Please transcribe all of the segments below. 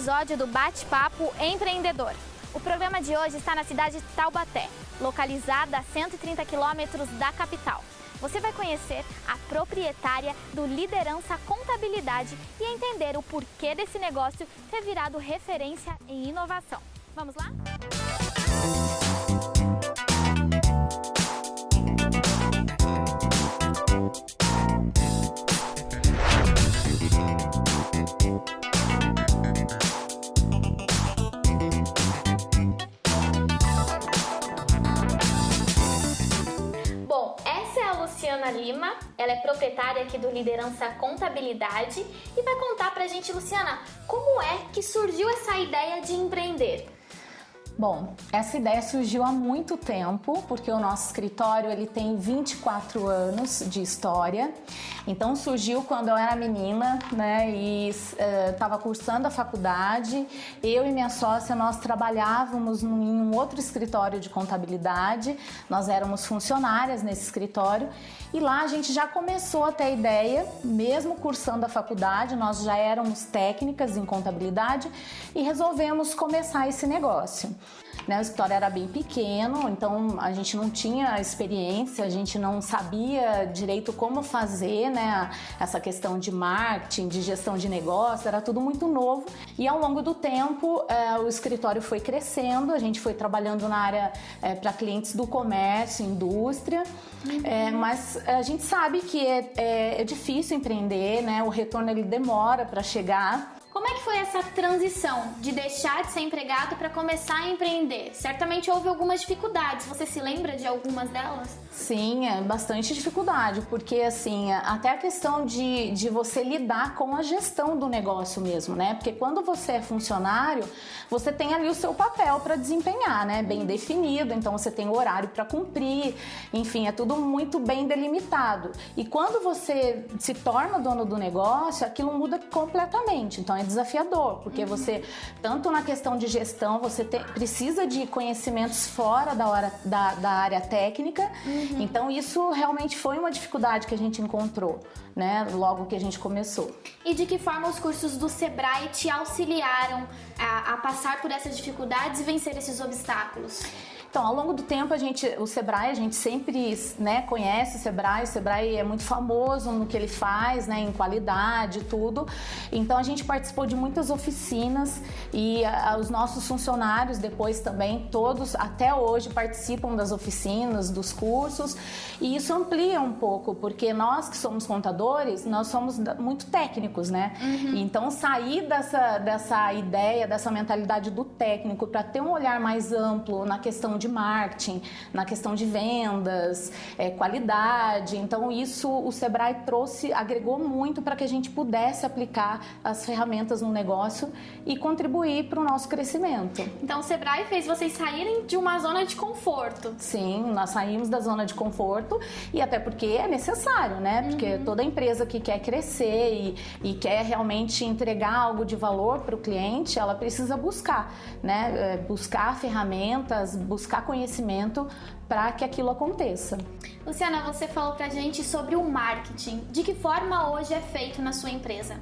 episódio do Bate-Papo Empreendedor. O programa de hoje está na cidade de Taubaté, localizada a 130 quilômetros da capital. Você vai conhecer a proprietária do Liderança Contabilidade e entender o porquê desse negócio ter virado referência em inovação. Vamos lá? Bom, ela é proprietária aqui do Liderança Contabilidade e vai contar pra gente, Luciana, como é que surgiu essa ideia de empreender? Bom, essa ideia surgiu há muito tempo, porque o nosso escritório ele tem 24 anos de história. Então surgiu quando eu era menina, né, e estava uh, cursando a faculdade. Eu e minha sócia nós trabalhávamos num, em um outro escritório de contabilidade. Nós éramos funcionárias nesse escritório e lá a gente já começou a ter a ideia, mesmo cursando a faculdade, nós já éramos técnicas em contabilidade e resolvemos começar esse negócio. Né, o escritório era bem pequeno, então a gente não tinha experiência, a gente não sabia direito como fazer né, essa questão de marketing, de gestão de negócio, era tudo muito novo. E ao longo do tempo, é, o escritório foi crescendo, a gente foi trabalhando na área é, para clientes do comércio, indústria, uhum. é, mas a gente sabe que é, é, é difícil empreender, né, o retorno ele demora para chegar. Que foi essa transição de deixar de ser empregado para começar a empreender? Certamente houve algumas dificuldades. Você se lembra de algumas delas? Sim, é bastante dificuldade, porque assim, até a questão de, de você lidar com a gestão do negócio mesmo, né? Porque quando você é funcionário, você tem ali o seu papel para desempenhar, né? Bem definido, então você tem o horário para cumprir, enfim, é tudo muito bem delimitado. E quando você se torna dono do negócio, aquilo muda completamente. Então é desafiador, porque uhum. você, tanto na questão de gestão, você te, precisa de conhecimentos fora da, hora, da, da área técnica. Uhum. Então, isso realmente foi uma dificuldade que a gente encontrou, né, logo que a gente começou. E de que forma os cursos do Sebrae te auxiliaram a, a passar por essas dificuldades e vencer esses obstáculos? Então, ao longo do tempo, a gente, o Sebrae, a gente sempre né, conhece o Sebrae, o Sebrae é muito famoso no que ele faz, né, em qualidade e tudo. Então, a gente participou de muitas oficinas e a, os nossos funcionários depois também, todos até hoje participam das oficinas, dos cursos e isso amplia um pouco, porque nós que somos contadores, nós somos muito técnicos, né? Uhum. Então, sair dessa, dessa ideia, dessa mentalidade do técnico para ter um olhar mais amplo na questão de marketing, na questão de vendas, é, qualidade. Então, isso o Sebrae trouxe, agregou muito para que a gente pudesse aplicar as ferramentas no negócio e contribuir para o nosso crescimento. Então, o Sebrae fez vocês saírem de uma zona de conforto. Sim, nós saímos da zona de conforto e até porque é necessário, né? Porque uhum. toda empresa que quer crescer e, e quer realmente entregar algo de valor para o cliente, ela precisa buscar, né? É, buscar ferramentas, buscar buscar conhecimento para que aquilo aconteça. Luciana, você falou para a gente sobre o marketing. De que forma hoje é feito na sua empresa?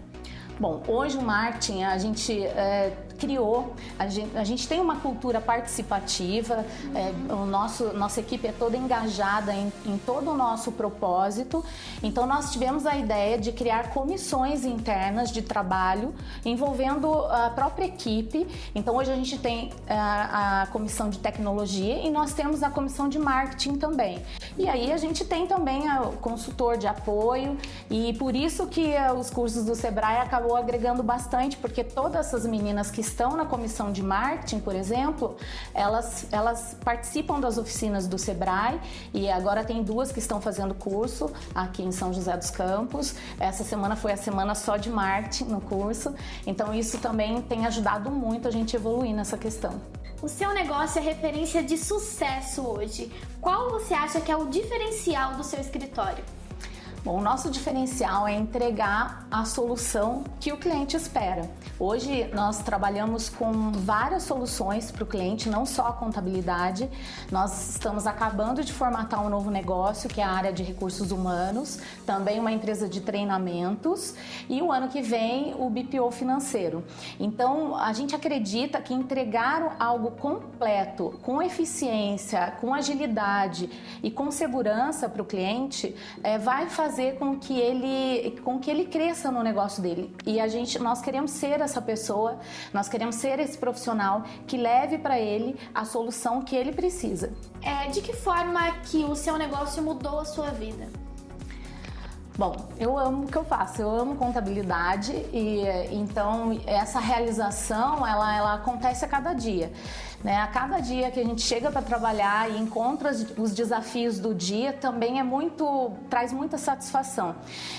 Bom, hoje o marketing a gente é, criou, a gente, a gente, tem uma cultura participativa, é, o nosso, nossa equipe é toda engajada em, em, todo o nosso propósito, então nós tivemos a ideia de criar comissões internas de trabalho envolvendo a própria equipe, então hoje a gente tem a, é, a comissão de tecnologia e nós temos a comissão de marketing também. E aí a gente tem também o consultor de apoio e por isso que é, os cursos do Sebrae acabou agregando bastante, porque todas essas meninas que estão na comissão de marketing, por exemplo, elas, elas participam das oficinas do Sebrae e agora tem duas que estão fazendo curso aqui em São José dos Campos. Essa semana foi a semana só de marketing no curso, então isso também tem ajudado muito a gente evoluir nessa questão. O seu negócio é referência de sucesso hoje. Qual você acha que é o diferencial do seu escritório? Bom, o nosso diferencial é entregar a solução que o cliente espera. Hoje nós trabalhamos com várias soluções para o cliente, não só a contabilidade. Nós estamos acabando de formatar um novo negócio, que é a área de recursos humanos, também uma empresa de treinamentos e o ano que vem o BPO financeiro. Então a gente acredita que entregar algo completo, com eficiência, com agilidade e com segurança para o cliente é, vai fazer fazer com que ele, com que ele cresça no negócio dele. E a gente, nós queremos ser essa pessoa, nós queremos ser esse profissional que leve para ele a solução que ele precisa. É, de que forma que o seu negócio mudou a sua vida? Bom, eu amo o que eu faço, eu amo contabilidade e então essa realização ela, ela acontece a cada dia. Né? A cada dia que a gente chega para trabalhar e encontra os desafios do dia também é muito traz muita satisfação.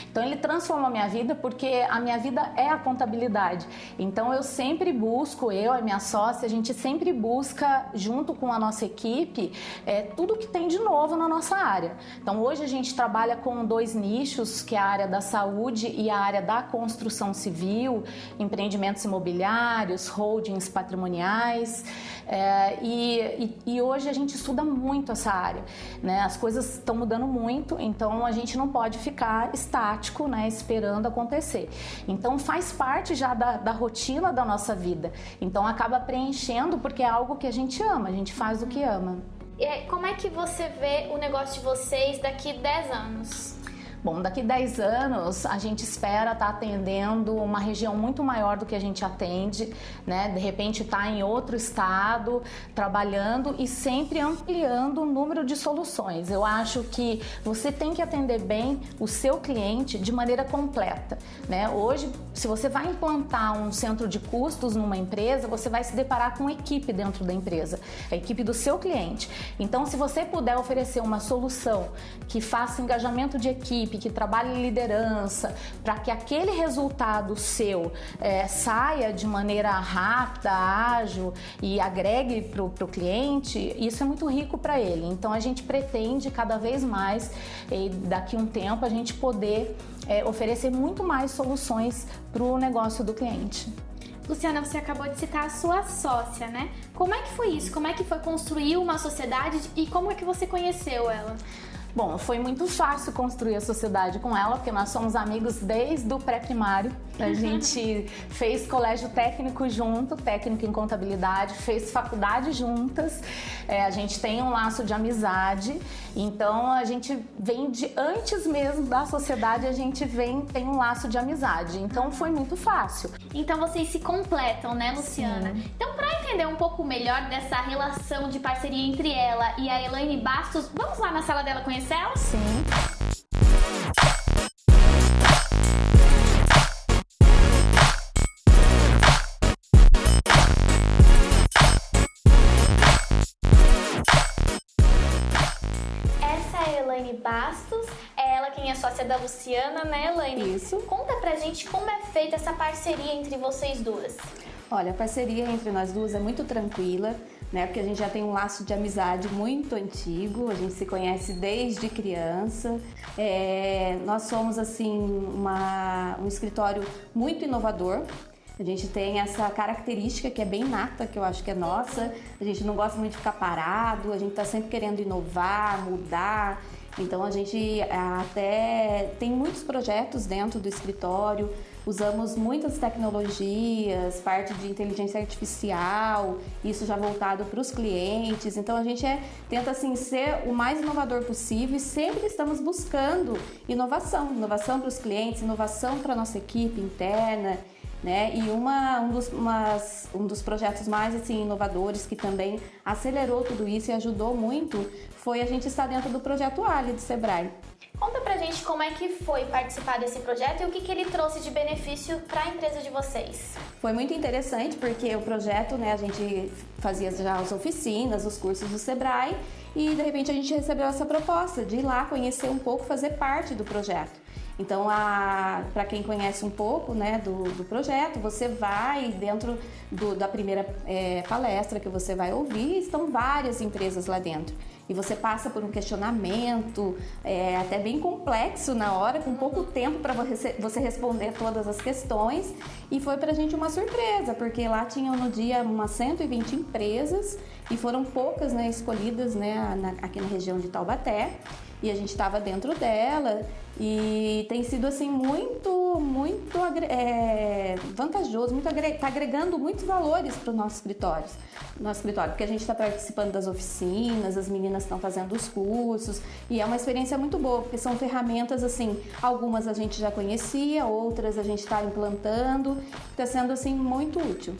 Então ele transformou a minha vida porque a minha vida é a contabilidade. Então eu sempre busco, eu e minha sócia, a gente sempre busca junto com a nossa equipe é, tudo que tem de novo na nossa área. Então hoje a gente trabalha com dois nichos, que é a área da saúde e a área da construção civil, empreendimentos imobiliários, holdings patrimoniais. É, e, e, e, hoje a gente estuda muito essa área, né? As coisas estão mudando muito, então a gente não pode ficar estático, né? Esperando acontecer. Então faz parte já da, da rotina da nossa vida. Então acaba preenchendo porque é algo que a gente ama, a gente faz o que ama. E como é que você vê o negócio de vocês daqui 10 anos? Bom, daqui 10 anos a gente espera estar tá atendendo uma região muito maior do que a gente atende, né? De repente estar tá em outro estado, trabalhando e sempre ampliando o número de soluções. Eu acho que você tem que atender bem o seu cliente de maneira completa, né? Hoje, se você vai implantar um centro de custos numa empresa, você vai se deparar com equipe dentro da empresa, a equipe do seu cliente. Então, se você puder oferecer uma solução que faça engajamento de equipe, equipe, que trabalhe liderança, para que aquele resultado seu é, saia de maneira rápida, ágil e agregue para o cliente, isso é muito rico para ele. Então a gente pretende cada vez mais, daqui um tempo, a gente poder é, oferecer muito mais soluções para o negócio do cliente. Luciana, você acabou de citar a sua sócia, né? Como é que foi isso? Como é que foi construir uma sociedade e como é que você conheceu ela? Bom, foi muito fácil construir a sociedade com ela, porque nós somos amigos desde o pré-primário. A gente fez colégio técnico junto, técnico em contabilidade, fez faculdade juntas. É, a gente tem um laço de amizade. Então a gente vem de antes mesmo da sociedade, a gente vem tem um laço de amizade. Então foi muito fácil. Então vocês se completam, né, Luciana? Sim. Então para entender um pouco melhor dessa relação de parceria entre ela e a Elaine Bastos, vamos lá na sala dela conhecer ela? Sim. Essa é a Elaine Bastos, é ela quem é sócia da Luciana, né, Elaine? Isso. Conta pra gente como é feita essa parceria entre vocês duas. Olha, a parceria entre nós duas é muito tranquila né? Porque a gente já tem um laço de amizade muito antigo, a gente se conhece desde criança. É, nós somos assim uma, um escritório muito inovador. A gente tem essa característica que é bem nata, que eu acho que é nossa. A gente não gosta muito de ficar parado, a gente está sempre querendo inovar, mudar. Então a gente até tem muitos projetos dentro do escritório, usamos muitas tecnologias, parte de inteligência artificial, isso já voltado para os clientes. Então a gente é, tenta assim ser o mais inovador possível e sempre estamos buscando inovação, inovação para os clientes, inovação para nossa equipe interna. Né? E uma, um, dos, umas, um dos projetos mais assim, inovadores que também acelerou tudo isso e ajudou muito foi a gente estar dentro do projeto Ali do Sebrae. Conta pra gente como é que foi participar desse projeto e o que, que ele trouxe de benefício para a empresa de vocês. Foi muito interessante porque o projeto, né, a gente fazia já as oficinas, os cursos do Sebrae e de repente a gente recebeu essa proposta de ir lá conhecer um pouco, fazer parte do projeto. Então, para quem conhece um pouco né, do, do projeto, você vai dentro do, da primeira é, palestra que você vai ouvir, estão várias empresas lá dentro. e você passa por um questionamento é, até bem complexo na hora, com pouco tempo para você responder todas as questões. E foi para a gente uma surpresa, porque lá tinham no dia umas 120 empresas e foram poucas né, escolhidas né, na, aqui na região de Taubaté e a gente estava dentro dela e tem sido assim muito, muito é, vantajoso, muito está agregando muitos valores para o nosso escritório, nosso escritório, porque a gente está participando das oficinas, as meninas estão fazendo os cursos e é uma experiência muito boa, porque são ferramentas assim, algumas a gente já conhecia, outras a gente está implantando, está sendo assim muito útil.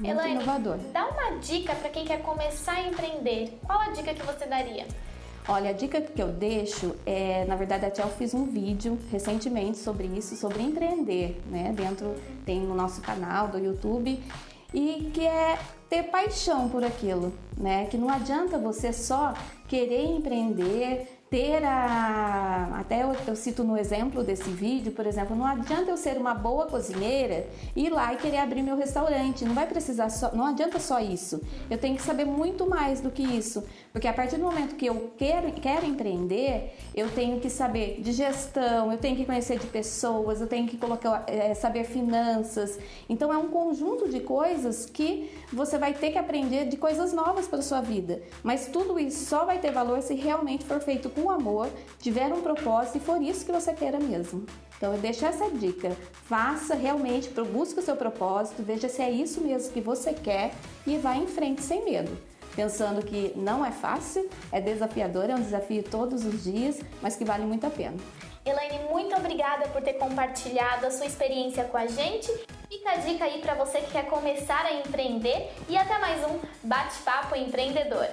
Muito Elaine, inovador. dá uma dica para quem quer começar a empreender. Qual a dica que você daria? Olha, a dica que eu deixo é, na verdade, até eu fiz um vídeo recentemente sobre isso, sobre empreender, né? Dentro tem no nosso canal do YouTube e que é ter paixão por aquilo, né? Que não adianta você só querer empreender, ter a. Até eu, eu, cito no exemplo desse vídeo, por exemplo, não adianta eu ser uma boa cozinheira ir lá e querer abrir meu restaurante. Não vai precisar só. Não adianta só isso. Eu tenho que saber muito mais do que isso. Porque a partir do momento que eu quero, quero empreender, eu tenho que saber de gestão, eu tenho que conhecer de pessoas, eu tenho que colocar, é, saber finanças. Então é um conjunto de coisas que você vai ter que aprender de coisas novas para sua vida. Mas tudo isso só vai ter valor se realmente for feito com amor, tiver um propósito e for isso que você queira mesmo. Então eu deixo essa dica, faça realmente, busque o seu propósito, veja se é isso mesmo que você quer e vá em frente sem medo. Pensando que não é fácil, é desafiador, é um desafio todos os dias, mas que vale muito a pena. Elaine, muito obrigada por ter compartilhado a sua experiência com a gente. Fica a dica aí para você que quer começar a empreender e até mais um Bate-Papo Empreendedor.